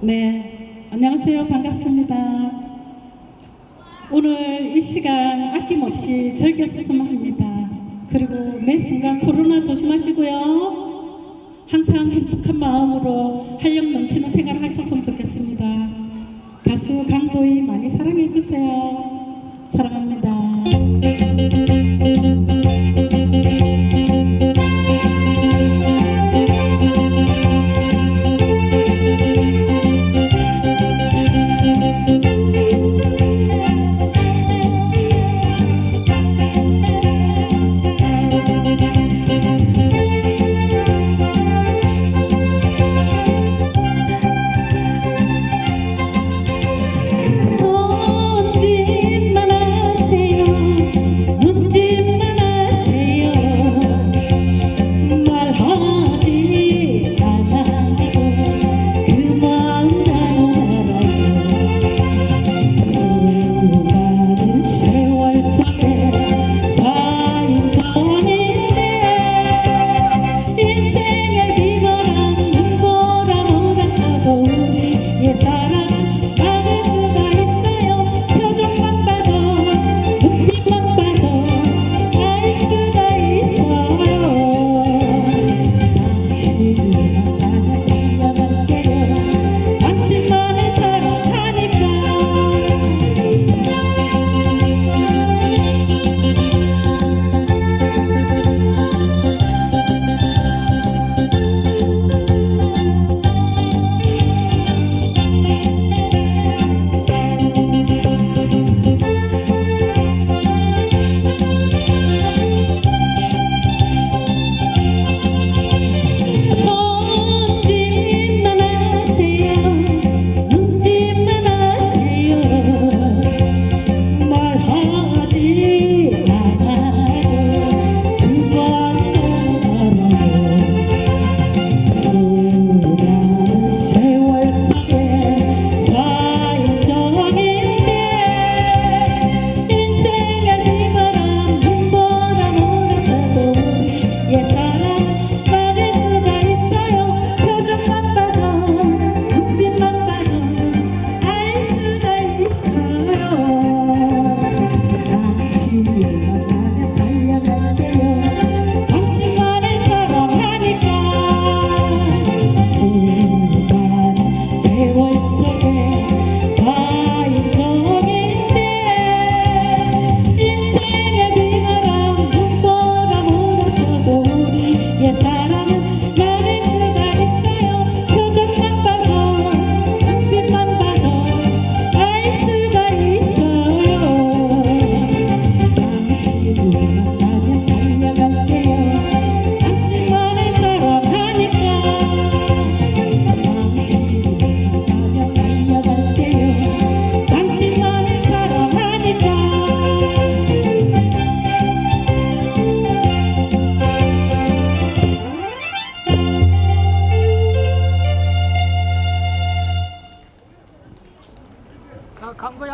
네, 안녕하세요. 반갑습니다. 오늘 이 시간 아낌없이 즐겼으면 합니다. 그리고 매 순간 코로나 조심하시고요. 항상 행복한 마음으로 활력 넘치는 생활을 하셨으면 좋겠습니다. 가수 강도희 많이 사랑해주세요. 사랑합니다.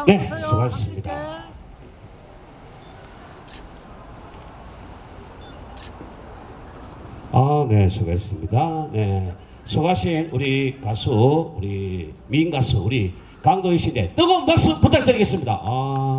네, 수고하셨습니다. 아, 네, 수고했습니다. 네, 수고하신 우리 가수, 우리 미인 가수, 우리 강도희 씨대 네, 뜨거운 박수 부탁드리겠습니다. 아.